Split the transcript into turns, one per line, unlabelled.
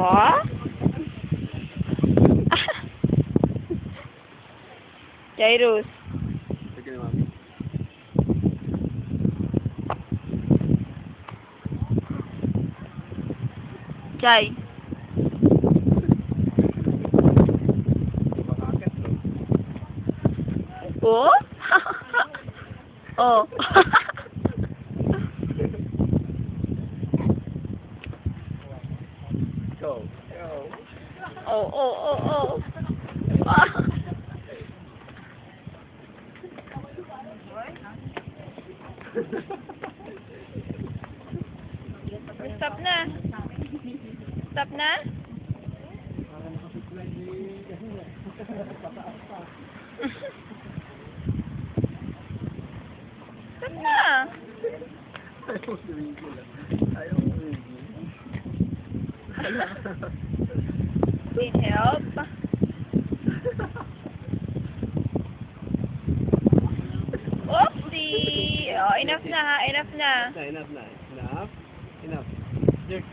Ủa?
rồi. Chạy.
Ủa? Ồ.
Go. Go.
oh, oh, oh, oh. Ah. Stop na. Stop na. Stop na.
Ayaw mo tumigil, ah. Ayaw mo tumigil.
Need help? Oopsie! Oh, enough na ha. Enough na.
Enough na, enough na. Enough. Enough. There.